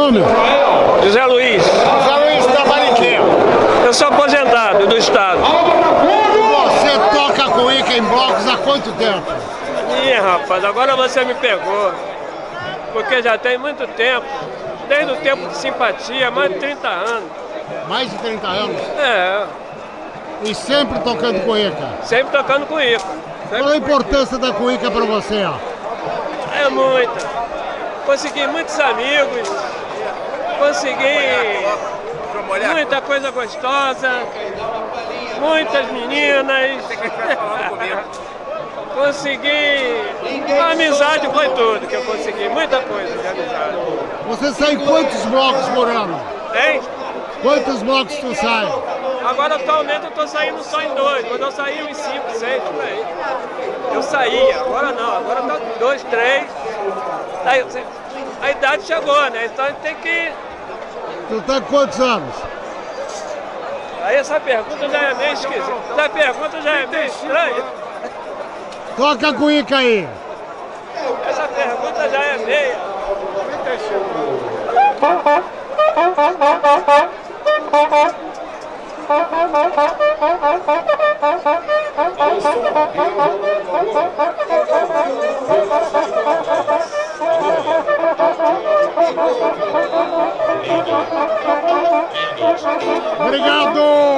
nome? José Luiz. José Luiz, trabalha em quê? Eu sou aposentado do Estado. Você toca cuíca em blocos há quanto tempo? Ih, rapaz, agora você me pegou. Porque já tem muito tempo. Desde o tempo de simpatia, mais de 30 anos. Mais de 30 anos? É, E sempre tocando cuíca. sempre tocando com isso. Qual a importância da cuíca pra você? ó? É muita. Consegui muitos amigos. Consegui muita coisa gostosa. Muitas meninas. consegui. A amizade foi tudo que eu consegui. Muita coisa de amizade. Você sai quantos blocos por ano? Hein? Quantos blocos tu sai? Agora atualmente eu tô saindo só em dois. Quando eu saí uns cinco, seis, por aí. Eu saía, agora não, agora tá dois, três. Aí, você- a idade chegou, né? Então a gente tem que. Tu tá com quantos anos? Aí essa pergunta já é meio esquisita. Essa pergunta já é meio estranha. Toca a cuíca aí. Essa pergunta já é meia. Thank you. Obrigado!